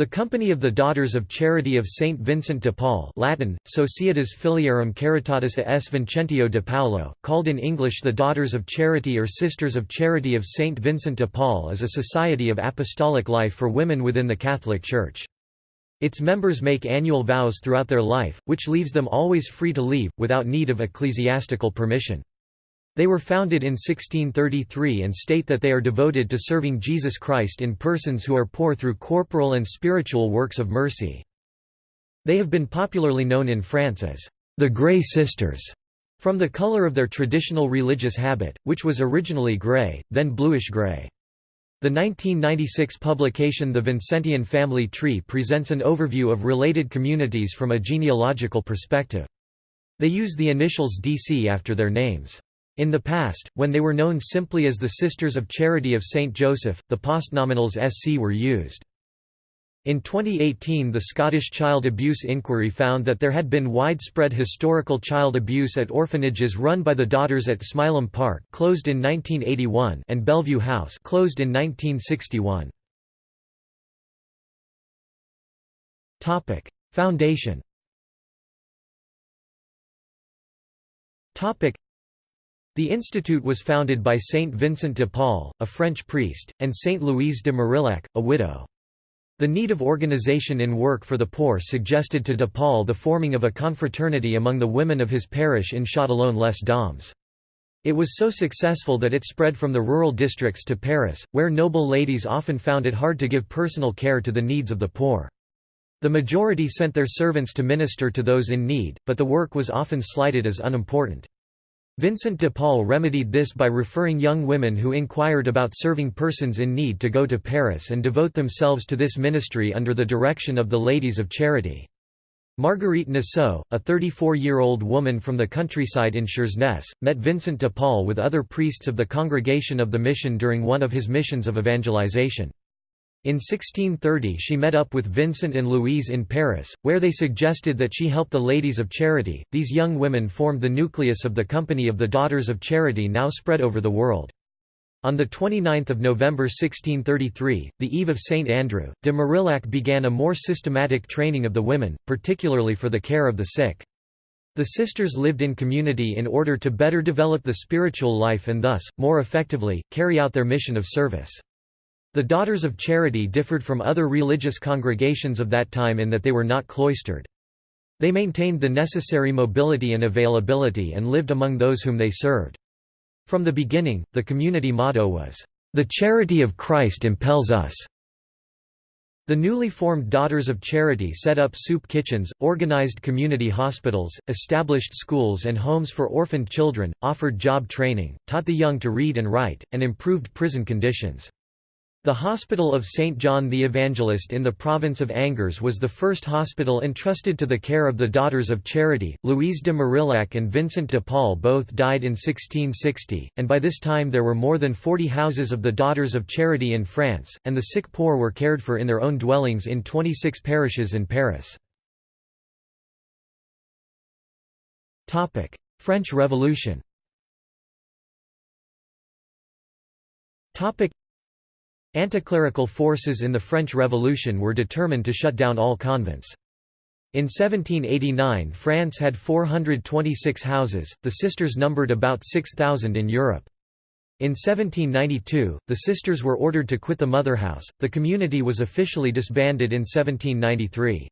The Company of the Daughters of Charity of Saint Vincent de Paul Latin, Societas Filiarum Caritatis a S. Vincentio de Paulo, called in English the Daughters of Charity or Sisters of Charity of Saint Vincent de Paul is a society of apostolic life for women within the Catholic Church. Its members make annual vows throughout their life, which leaves them always free to leave, without need of ecclesiastical permission. They were founded in 1633 and state that they are devoted to serving Jesus Christ in persons who are poor through corporal and spiritual works of mercy. They have been popularly known in France as the Grey Sisters, from the color of their traditional religious habit, which was originally grey, then bluish-grey. The 1996 publication The Vincentian Family Tree presents an overview of related communities from a genealogical perspective. They use the initials DC after their names. In the past, when they were known simply as the Sisters of Charity of St. Joseph, the postnominals SC were used. In 2018 the Scottish Child Abuse Inquiry found that there had been widespread historical child abuse at orphanages run by the Daughters at Smyllum Park closed in 1981 and Bellevue House closed in 1961. Foundation the institute was founded by Saint Vincent de Paul, a French priest, and Saint Louise de Marillac, a widow. The need of organization in work for the poor suggested to de Paul the forming of a confraternity among the women of his parish in Châtillon-les-Dombes. It was so successful that it spread from the rural districts to Paris, where noble ladies often found it hard to give personal care to the needs of the poor. The majority sent their servants to minister to those in need, but the work was often slighted as unimportant. Vincent de Paul remedied this by referring young women who inquired about serving persons in need to go to Paris and devote themselves to this ministry under the direction of the Ladies of Charity. Marguerite Naseau, a 34-year-old woman from the countryside in Suresnes, met Vincent de Paul with other priests of the Congregation of the Mission during one of his missions of evangelization. In 1630 she met up with Vincent and Louise in Paris, where they suggested that she help the Ladies of Charity. These young women formed the nucleus of the Company of the Daughters of Charity now spread over the world. On 29 November 1633, the eve of St. Andrew, de Marillac began a more systematic training of the women, particularly for the care of the sick. The sisters lived in community in order to better develop the spiritual life and thus, more effectively, carry out their mission of service. The Daughters of Charity differed from other religious congregations of that time in that they were not cloistered. They maintained the necessary mobility and availability and lived among those whom they served. From the beginning, the community motto was, "...the charity of Christ impels us." The newly formed Daughters of Charity set up soup kitchens, organized community hospitals, established schools and homes for orphaned children, offered job training, taught the young to read and write, and improved prison conditions. The Hospital of St. John the Evangelist in the province of Angers was the first hospital entrusted to the care of the Daughters of Charity. Louise de Marillac and Vincent de Paul both died in 1660, and by this time there were more than 40 houses of the Daughters of Charity in France, and the sick poor were cared for in their own dwellings in 26 parishes in Paris. French Revolution Anticlerical forces in the French Revolution were determined to shut down all convents. In 1789 France had 426 houses, the sisters numbered about 6,000 in Europe. In 1792, the sisters were ordered to quit the mother house. the community was officially disbanded in 1793.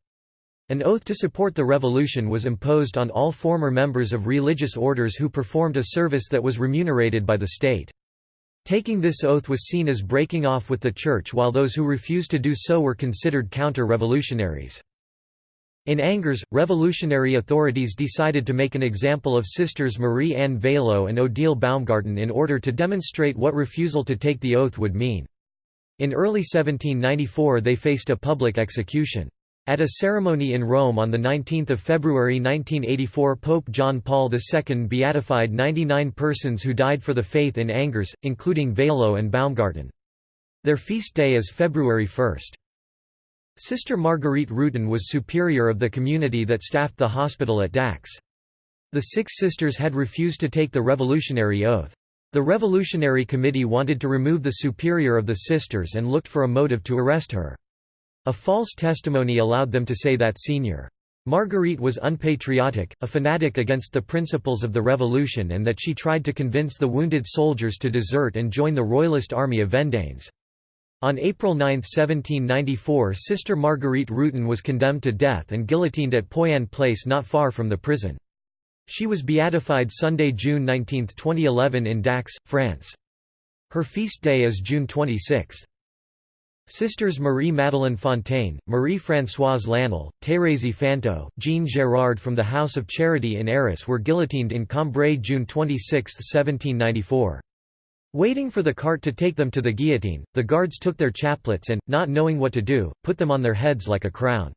An oath to support the revolution was imposed on all former members of religious orders who performed a service that was remunerated by the state. Taking this oath was seen as breaking off with the Church while those who refused to do so were considered counter-revolutionaries. In Angers, revolutionary authorities decided to make an example of sisters Marie-Anne Vaillot and Odile Baumgarten in order to demonstrate what refusal to take the oath would mean. In early 1794 they faced a public execution. At a ceremony in Rome on 19 February 1984 Pope John Paul II beatified 99 persons who died for the faith in Angers, including Vaillot and Baumgarten. Their feast day is February 1. Sister Marguerite Rutan was superior of the community that staffed the hospital at Dax. The six sisters had refused to take the revolutionary oath. The Revolutionary Committee wanted to remove the superior of the sisters and looked for a motive to arrest her. A false testimony allowed them to say that Sr. Marguerite was unpatriotic, a fanatic against the principles of the revolution and that she tried to convince the wounded soldiers to desert and join the royalist army of Vendanes. On April 9, 1794 Sister Marguerite Rutan was condemned to death and guillotined at Poyanne Place not far from the prison. She was beatified Sunday, June 19, 2011 in Dax, France. Her feast day is June 26. Sisters Marie-Madeleine Fontaine, Marie-Françoise Lanel, Thérèse Fantou, Jean Gérard from the House of Charity in Arras were guillotined in Cambrai June 26, 1794. Waiting for the cart to take them to the guillotine, the guards took their chaplets and, not knowing what to do, put them on their heads like a crown.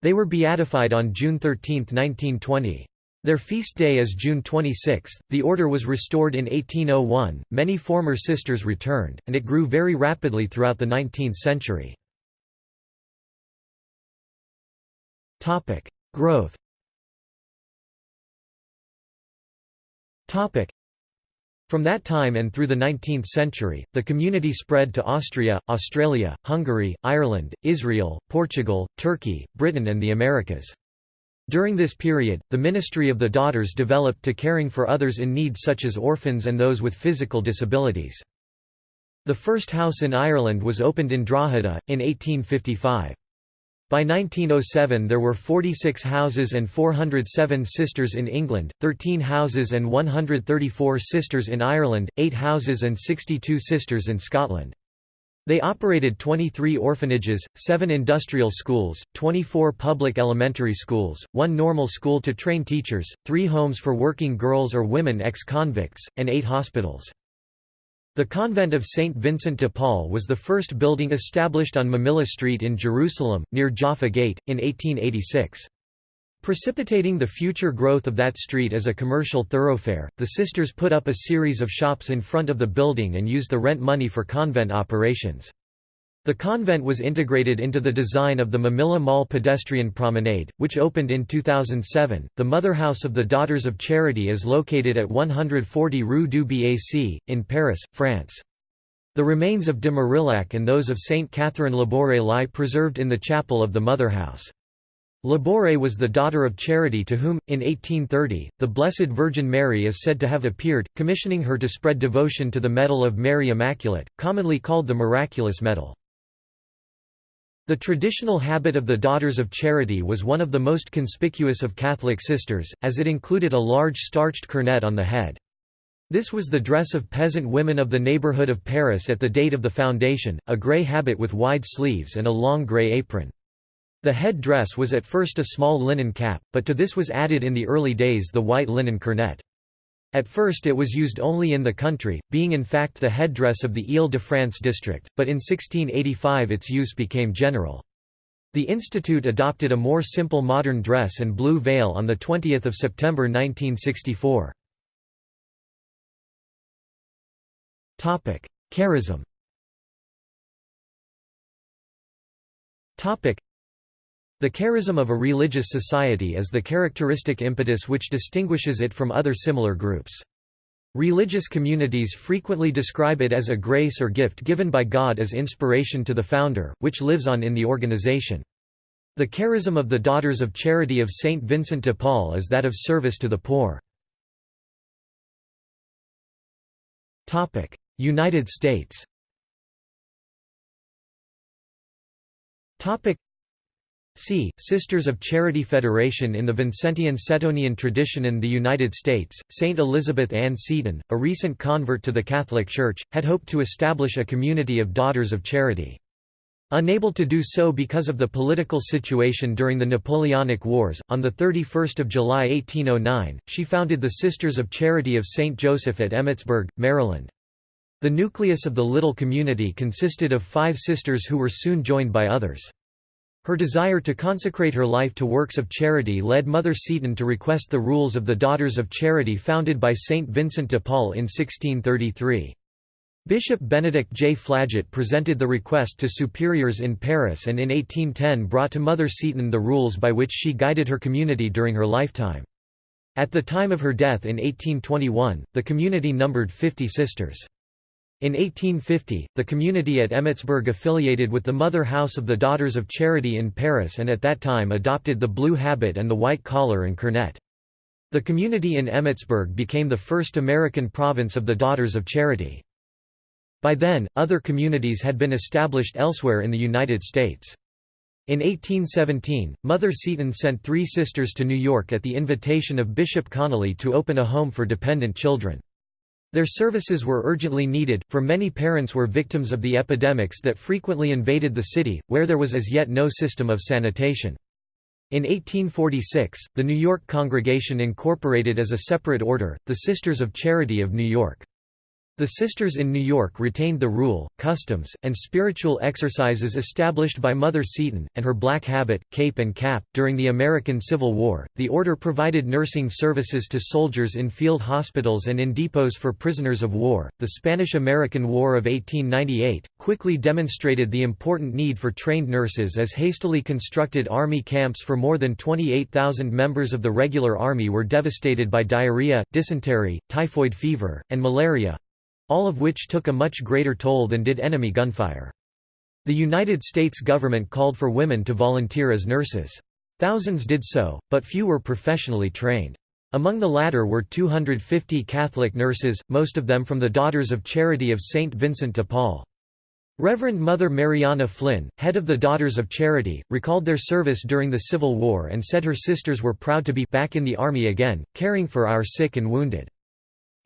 They were beatified on June 13, 1920. Their feast day is June 26. The order was restored in 1801, many former sisters returned, and it grew very rapidly throughout the 19th century. Growth from that time and through the 19th century, the community spread to Austria, Australia, Hungary, Ireland, Israel, Portugal, Turkey, Britain and the Americas. During this period, the ministry of the daughters developed to caring for others in need such as orphans and those with physical disabilities. The first house in Ireland was opened in Drogheda, in 1855. By 1907 there were 46 houses and 407 sisters in England, 13 houses and 134 sisters in Ireland, 8 houses and 62 sisters in Scotland. They operated 23 orphanages, 7 industrial schools, 24 public elementary schools, 1 normal school to train teachers, 3 homes for working girls or women ex-convicts, and 8 hospitals. The convent of St. Vincent de Paul was the first building established on Mamilla Street in Jerusalem, near Jaffa Gate, in 1886. Precipitating the future growth of that street as a commercial thoroughfare, the sisters put up a series of shops in front of the building and used the rent money for convent operations. The convent was integrated into the design of the Mamilla Mall pedestrian promenade, which opened in 2007. The mother house of the Daughters of Charity is located at 140 Rue du Bac, in Paris, France. The remains of de Marillac and those of Saint Catherine Labouré lie preserved in the chapel of the mother house. Labouré was the daughter of Charity to whom, in 1830, the Blessed Virgin Mary is said to have appeared, commissioning her to spread devotion to the Medal of Mary Immaculate, commonly called the Miraculous Medal. The traditional habit of the Daughters of Charity was one of the most conspicuous of Catholic sisters, as it included a large starched cornet on the head. This was the dress of peasant women of the neighborhood of Paris at the date of the foundation, a grey habit with wide sleeves and a long grey apron. The head dress was at first a small linen cap, but to this was added in the early days the white linen cornet. At first it was used only in the country, being in fact the headdress of the Ile-de-France district, but in 1685 its use became general. The institute adopted a more simple modern dress and blue veil on 20 September 1964. Charism the charism of a religious society is the characteristic impetus which distinguishes it from other similar groups. Religious communities frequently describe it as a grace or gift given by God as inspiration to the founder, which lives on in the organization. The charism of the Daughters of Charity of St. Vincent de Paul is that of service to the poor. United States See, Sisters of Charity Federation in the Vincentian Setonian tradition in the United States, St. Elizabeth Ann Seton, a recent convert to the Catholic Church, had hoped to establish a community of Daughters of Charity. Unable to do so because of the political situation during the Napoleonic Wars, on 31 July 1809, she founded the Sisters of Charity of St. Joseph at Emmitsburg, Maryland. The nucleus of the little community consisted of five sisters who were soon joined by others. Her desire to consecrate her life to works of charity led Mother Seton to request the rules of the Daughters of Charity founded by Saint Vincent de Paul in 1633. Bishop Benedict J. Flaget presented the request to superiors in Paris and in 1810 brought to Mother Seton the rules by which she guided her community during her lifetime. At the time of her death in 1821, the community numbered 50 sisters. In 1850, the community at Emmitsburg affiliated with the Mother House of the Daughters of Charity in Paris and at that time adopted the blue habit and the white collar and cornet. The community in Emmitsburg became the first American province of the Daughters of Charity. By then, other communities had been established elsewhere in the United States. In 1817, Mother Seton sent three sisters to New York at the invitation of Bishop Connolly to open a home for dependent children. Their services were urgently needed, for many parents were victims of the epidemics that frequently invaded the city, where there was as yet no system of sanitation. In 1846, the New York congregation incorporated as a separate order, the Sisters of Charity of New York. The Sisters in New York retained the rule, customs, and spiritual exercises established by Mother Seton, and her black habit, cape, and cap. During the American Civil War, the order provided nursing services to soldiers in field hospitals and in depots for prisoners of war. The Spanish American War of 1898 quickly demonstrated the important need for trained nurses as hastily constructed army camps for more than 28,000 members of the regular army were devastated by diarrhea, dysentery, typhoid fever, and malaria all of which took a much greater toll than did enemy gunfire. The United States government called for women to volunteer as nurses. Thousands did so, but few were professionally trained. Among the latter were 250 Catholic nurses, most of them from the Daughters of Charity of St. Vincent de Paul. Reverend Mother Mariana Flynn, head of the Daughters of Charity, recalled their service during the Civil War and said her sisters were proud to be back in the Army again, caring for our sick and wounded.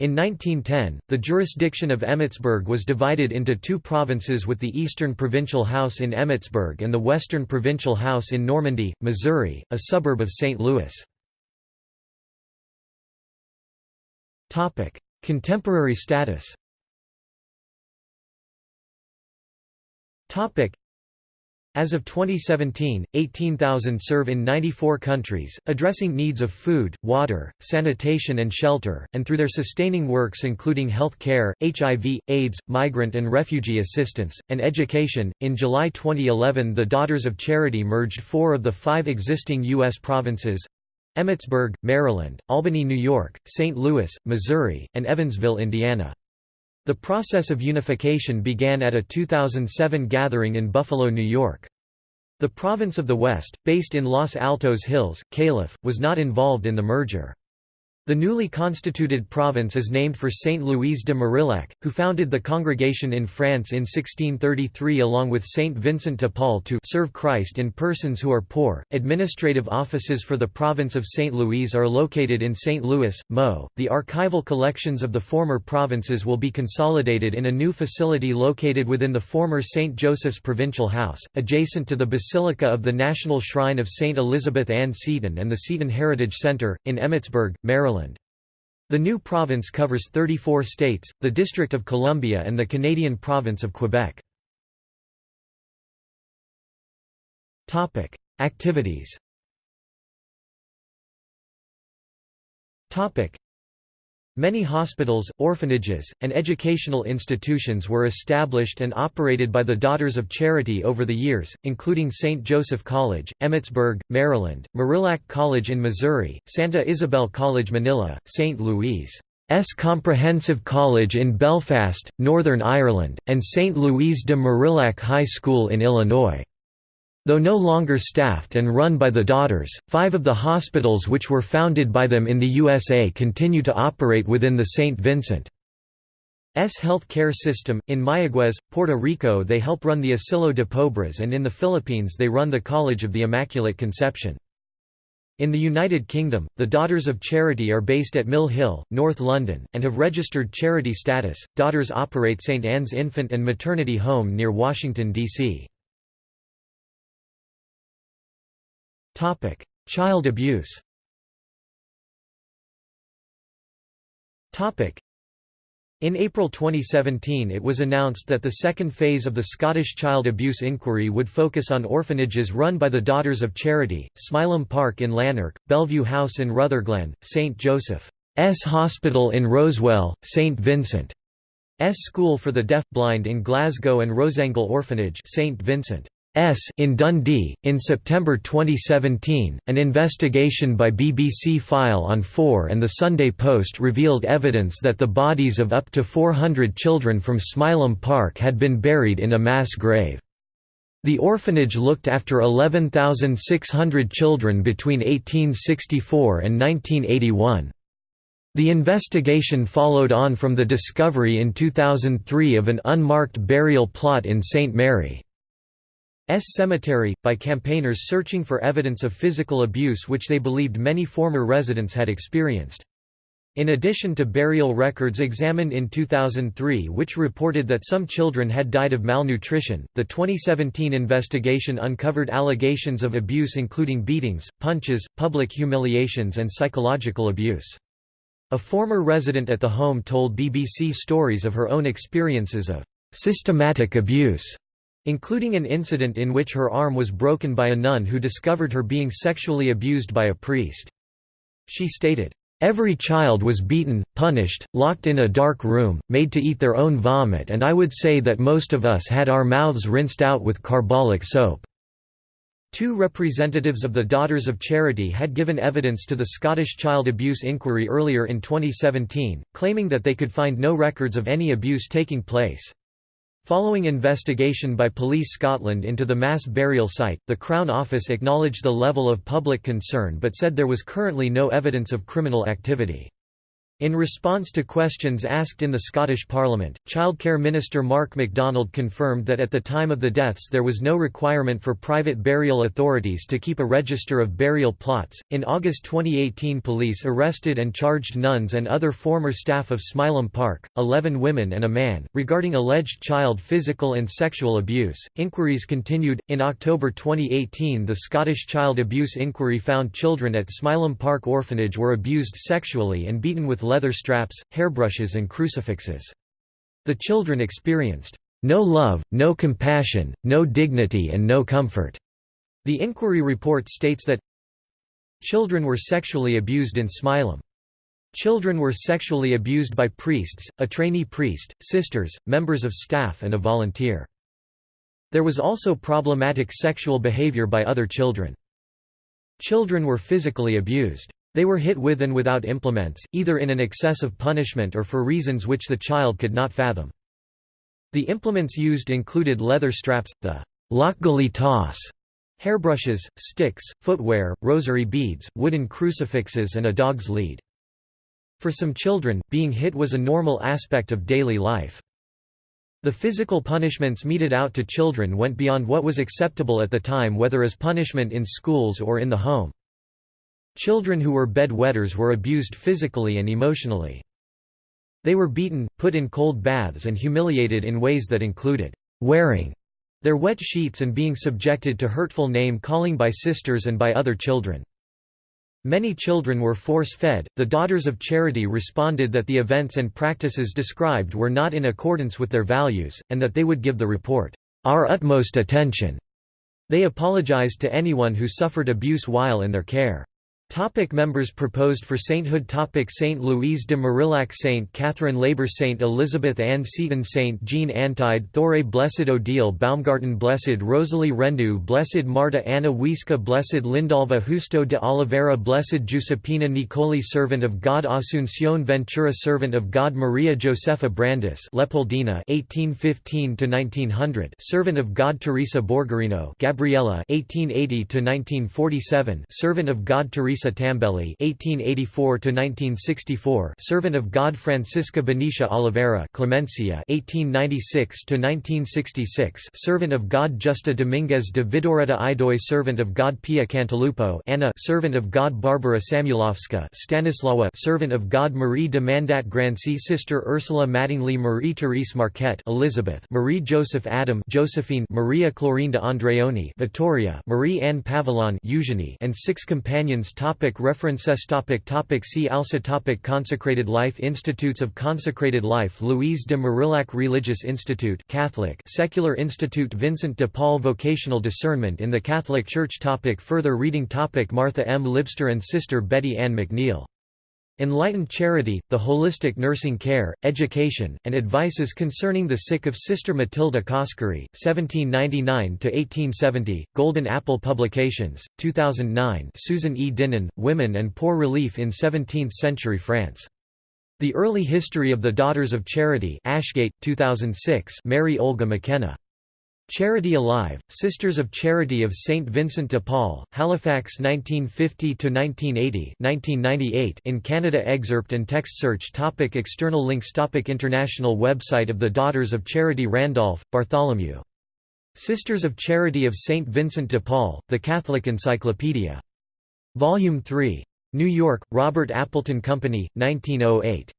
In 1910, the jurisdiction of Emmitsburg was divided into two provinces with the Eastern Provincial House in Emmitsburg and the Western Provincial House in Normandy, Missouri, a suburb of St. Louis. Contemporary status as of 2017, 18,000 serve in 94 countries, addressing needs of food, water, sanitation and shelter, and through their sustaining works including health care, HIV, AIDS, migrant and refugee assistance, and education. In July 2011, the Daughters of Charity merged four of the five existing U.S. provinces Emmitsburg, Maryland, Albany, New York, St. Louis, Missouri, and Evansville, Indiana. The process of unification began at a 2007 gathering in Buffalo, New York. The province of the West, based in Los Altos Hills, Calif., was not involved in the merger. The newly constituted province is named for Saint Louise de Marillac, who founded the congregation in France in 1633 along with Saint Vincent de Paul to serve Christ in persons who are poor. Administrative offices for the province of Saint Louise are located in St. Louis, Mo. The archival collections of the former provinces will be consolidated in a new facility located within the former St. Joseph's Provincial House, adjacent to the Basilica of the National Shrine of Saint Elizabeth Ann Seton and the Seton Heritage Center, in Emmitsburg, Maryland. The new province covers 34 states, the District of Columbia and the Canadian province of Quebec. Activities Many hospitals, orphanages, and educational institutions were established and operated by the Daughters of Charity over the years, including St. Joseph College, Emmitsburg, Maryland, Marillac College in Missouri, Santa Isabel College Manila, St. Louis. S. Comprehensive College in Belfast, Northern Ireland, and St. Louise de Marillac High School in Illinois. Though no longer staffed and run by the daughters, five of the hospitals which were founded by them in the USA continue to operate within the St. Vincent's health care system. In Mayaguez, Puerto Rico, they help run the Asilo de Pobres, and in the Philippines, they run the College of the Immaculate Conception. In the United Kingdom, the Daughters of Charity are based at Mill Hill, North London, and have registered charity status. Daughters operate St. Anne's Infant and Maternity Home near Washington, D.C. Child abuse Topic: in April 2017 it was announced that the second phase of the Scottish child abuse inquiry would focus on orphanages run by the Daughters of Charity, Smyllum Park in Lanark, Bellevue House in Rutherglen, St. Joseph's Hospital in Rosewell, St. Vincent's School for the Deaf-Blind in Glasgow and Roseangle Orphanage St. Vincent in Dundee. In September 2017, an investigation by BBC File on 4 and the Sunday Post revealed evidence that the bodies of up to 400 children from Smyllum Park had been buried in a mass grave. The orphanage looked after 11,600 children between 1864 and 1981. The investigation followed on from the discovery in 2003 of an unmarked burial plot in St. Mary. S Cemetery, by campaigners searching for evidence of physical abuse which they believed many former residents had experienced. In addition to burial records examined in 2003 which reported that some children had died of malnutrition, the 2017 investigation uncovered allegations of abuse including beatings, punches, public humiliations and psychological abuse. A former resident at the home told BBC stories of her own experiences of systematic abuse including an incident in which her arm was broken by a nun who discovered her being sexually abused by a priest. She stated, Every child was beaten, punished, locked in a dark room, made to eat their own vomit and I would say that most of us had our mouths rinsed out with carbolic soap." Two representatives of the Daughters of Charity had given evidence to the Scottish Child Abuse Inquiry earlier in 2017, claiming that they could find no records of any abuse taking place. Following investigation by Police Scotland into the mass burial site, the Crown Office acknowledged the level of public concern but said there was currently no evidence of criminal activity. In response to questions asked in the Scottish Parliament, Childcare Minister Mark MacDonald confirmed that at the time of the deaths there was no requirement for private burial authorities to keep a register of burial plots. In August 2018, police arrested and charged nuns and other former staff of Smyllum Park, 11 women and a man, regarding alleged child physical and sexual abuse. Inquiries continued. In October 2018, the Scottish Child Abuse Inquiry found children at Smyllum Park Orphanage were abused sexually and beaten with leather straps, hairbrushes and crucifixes. The children experienced, "...no love, no compassion, no dignity and no comfort." The inquiry report states that Children were sexually abused in Smyllum. Children were sexually abused by priests, a trainee priest, sisters, members of staff and a volunteer. There was also problematic sexual behavior by other children. Children were physically abused. They were hit with and without implements, either in an excess of punishment or for reasons which the child could not fathom. The implements used included leather straps, the lochgelly tawse, hairbrushes, sticks, footwear, rosary beads, wooden crucifixes and a dog's lead. For some children, being hit was a normal aspect of daily life. The physical punishments meted out to children went beyond what was acceptable at the time whether as punishment in schools or in the home. Children who were bedwetters were abused physically and emotionally. They were beaten, put in cold baths and humiliated in ways that included wearing their wet sheets and being subjected to hurtful name-calling by sisters and by other children. Many children were force-fed. The Daughters of Charity responded that the events and practices described were not in accordance with their values, and that they would give the report, our utmost attention. They apologized to anyone who suffered abuse while in their care. Topic members proposed for sainthood Topic Saint Louise de Marillac Saint Catherine Labouré Saint Elizabeth Ann Seton Saint Jean Antide Thouret Blessed Odile Baumgarten Blessed Rosalie Rendu Blessed Marta Anna Wiska Blessed Lindalva Justo de Oliveira Blessed Giuseppina Nicoli Servant of God Asuncion Ventura Servant of God Maria Josefa Brandis Leopoldina 1815–1900 Servant of God Teresa Borgherino Gabriella 1880–1947 Servant of God Teresa Teresa Tambelli (1884–1964), servant of God Francisca Benicia Oliveira (Clemencia) (1896–1966), servant of God Justa Dominguez de Vidoreta Idoi, servant of God Pia Cantalupo Anna, servant of God Barbara Samulovska Stanislawa, servant of God Marie de Mandat Grancy, sister Ursula Mattingly, Marie Therese Marquette, Elizabeth, Marie Joseph Adam, Josephine, Maria Clorinda Andreoni, Vittoria, Marie Anne Pavillon, Eugenie, and six companions. Topic references topic topic See also topic Consecrated Life Institutes of Consecrated Life Louise de Marillac Religious Institute Catholic Secular Institute Vincent de Paul Vocational Discernment in the Catholic Church topic Further reading topic Martha M. Libster and Sister Betty Ann McNeil Enlightened Charity, the Holistic Nursing Care, Education, and Advices Concerning the Sick of Sister Matilda Coskery, 1799–1870, Golden Apple Publications, 2009 Susan E. Dinan, Women and Poor Relief in Seventeenth-Century France. The Early History of the Daughters of Charity Ashgate, 2006 Mary Olga McKenna. Charity Alive, Sisters of Charity of St. Vincent de Paul, Halifax 1950–1980 in Canada Excerpt and text search topic External links topic International website of the Daughters of Charity Randolph, Bartholomew. Sisters of Charity of St. Vincent de Paul, The Catholic Encyclopedia. Volume 3. New York, Robert Appleton Company, 1908.